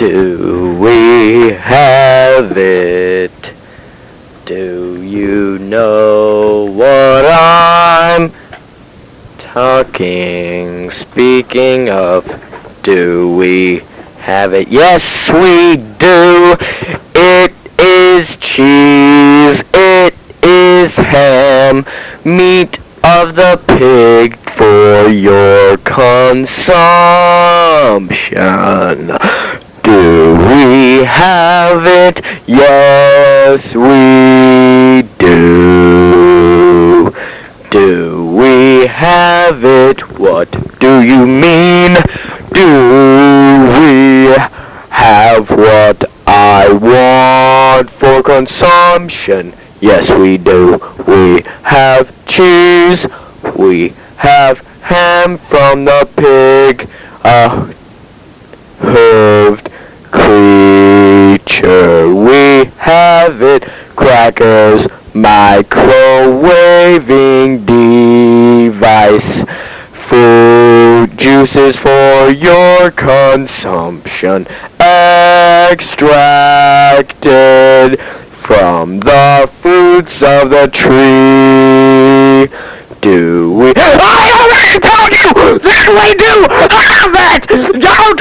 Do we have it? Do you know what I'm talking? Speaking of, do we have it? Yes, we do. It is cheese. It is ham. Meat of the pig for your consumption. Have it? Yes, we do. Do we have it? What do you mean? Do we have what I want for consumption? Yes, we do. We have cheese. We have ham from the pig. Uh, A hooved creature. We have it. Crackers. Microwaving device. Food juices for your consumption. Extracted from the fruits of the tree. Do we? I already told you that we do have it. Don't